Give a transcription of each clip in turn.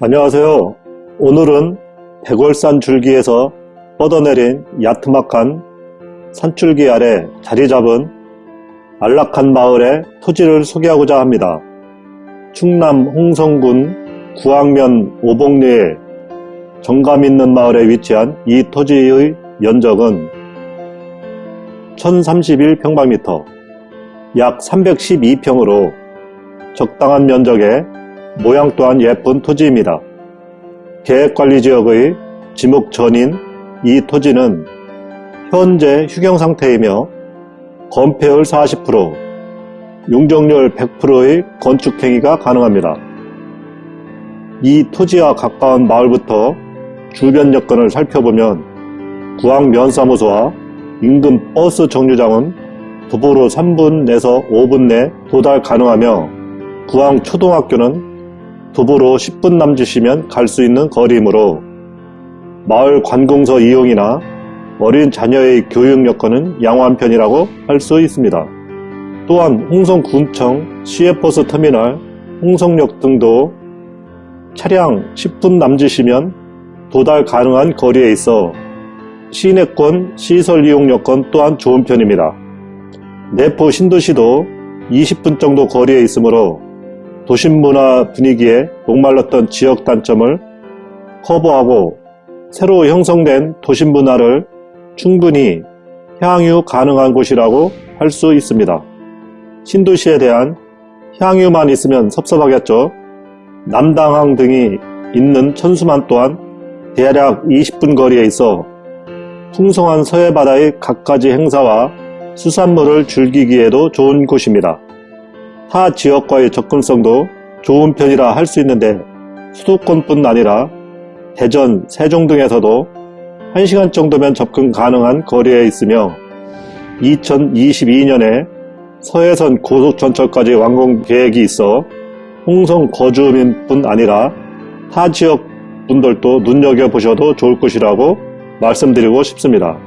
안녕하세요. 오늘은 백월산 줄기에서 뻗어내린 야트막한 산줄기 아래 자리 잡은 안락한 마을의 토지를 소개하고자 합니다. 충남 홍성군 구항면 오봉리에 정감 있는 마을에 위치한 이 토지의 면적은 1031평방미터, 약 312평으로 적당한 면적에 모양 또한 예쁜 토지입니다. 계획관리지역의 지목 전인 이 토지는 현재 휴경 상태이며 건폐율 40%, 용적률 100%의 건축행위가 가능합니다. 이 토지와 가까운 마을부터 주변 여건을 살펴보면 구항면사무소와 인근 버스 정류장은 도보로 3분 내서 5분 내 도달 가능하며 구항초등학교는 도보로 10분 남짓이면 갈 수 있는 거리이므로 마을 관공서 이용이나 어린 자녀의 교육 여건은 양호한 편이라고 할 수 있습니다. 또한 홍성군청 시외버스 터미널, 홍성역 등도 차량 10분 남짓이면 도달 가능한 거리에 있어 시내권 시설 이용 여건 또한 좋은 편입니다. 내포 신도시도 20분 정도 거리에 있으므로 도심 문화 분위기에 목말랐던 지역 단점을 커버하고 새로 형성된 도심 문화를 충분히 향유 가능한 곳이라고 할 수 있습니다. 신도시에 대한 향유만 있으면 섭섭하겠죠. 남당항 등이 있는 천수만 또한 대략 20분 거리에 있어 풍성한 서해바다의 갖가지 행사와 수산물을 즐기기에도 좋은 곳입니다. 타 지역과의 접근성도 좋은 편이라 할 수 있는데 수도권뿐 아니라 대전, 세종 등에서도 1시간 정도면 접근 가능한 거리에 있으며 2022년에 서해선 고속전철까지 완공 계획이 있어 홍성 거주민뿐 아니라 타 지역 분들도 눈여겨보셔도 좋을 것이라고 말씀드리고 싶습니다.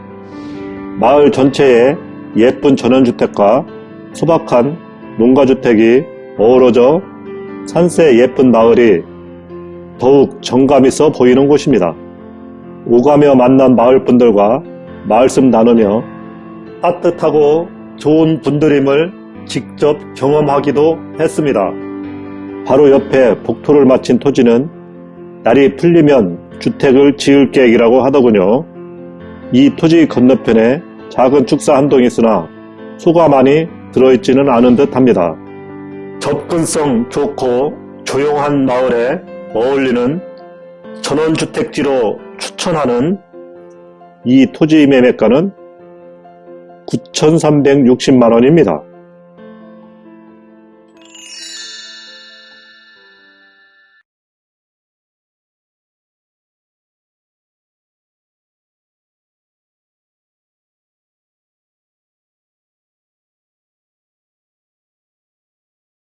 마을 전체에 예쁜 전원주택과 소박한 농가주택이 어우러져 산세 예쁜 마을이 더욱 정감 있어 보이는 곳입니다. 오가며 만난 마을 분들과 말씀 나누며 따뜻하고 좋은 분들임을 직접 경험하기도 했습니다. 바로 옆에 복토를 마친 토지는 날이 풀리면 주택을 지을 계획이라고 하더군요. 이 토지 건너편에 작은 축사 한 동이 있으나 소가 많이 들어있지는 않은 듯 합니다. 접근성 좋고 조용한 마을에 어울리는 전원주택지로 추천하는 이 토지 매매가는 9,360만원입니다.